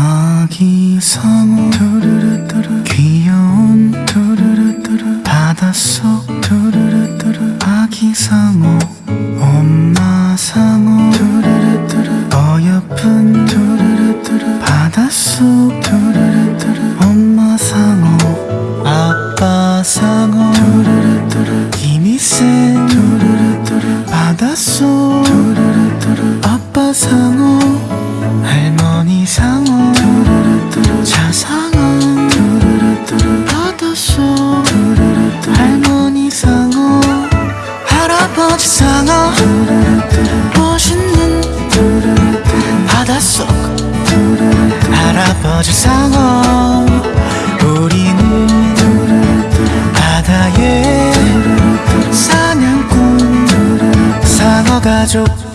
아기 상어 두루루뚜루 귀여운 두루루뚜루 바닷속 두루루뚜루 아기 상어 엄마 상어 두루루뚜루 어여쁜 두루루뚜루 바닷속 두루루뚜루 엄마 상어 아빠 상어 두루루뚜루 힘이 센 두루루뚜루 바닷속 두루루뚜루 아빠 상어 바닷속 할아버지 상어 우리는 바다의 사냥꾼 상어 가족